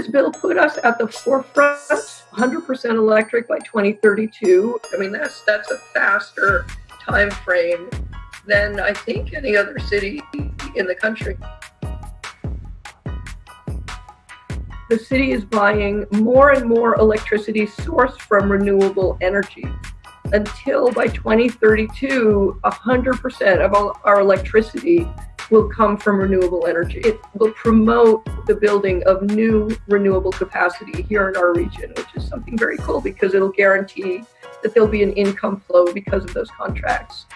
this bill put us at the forefront, 100% electric by 2032. I mean, that's that's a faster time frame than I think any other city in the country. The city is buying more and more electricity sourced from renewable energy until by 2032, 100% of all our electricity will come from renewable energy. It will promote the building of new renewable capacity here in our region, which is something very cool because it'll guarantee that there'll be an income flow because of those contracts.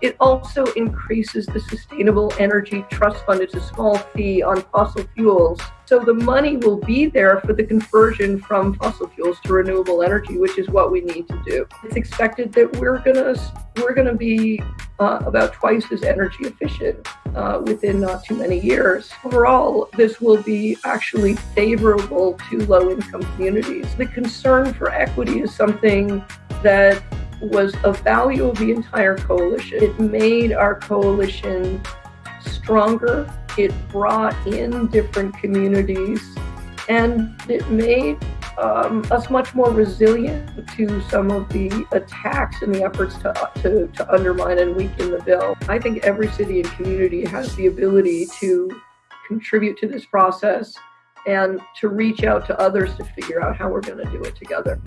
It also increases the Sustainable Energy Trust Fund. It's a small fee on fossil fuels. So the money will be there for the conversion from fossil fuels to renewable energy, which is what we need to do. It's expected that we're gonna we're gonna be uh, about twice as energy efficient uh, within not too many years. Overall, this will be actually favorable to low-income communities. The concern for equity is something that was a value of the entire coalition. It made our coalition stronger. It brought in different communities and it made um, us much more resilient to some of the attacks and the efforts to, to, to undermine and weaken the bill. I think every city and community has the ability to contribute to this process and to reach out to others to figure out how we're going to do it together.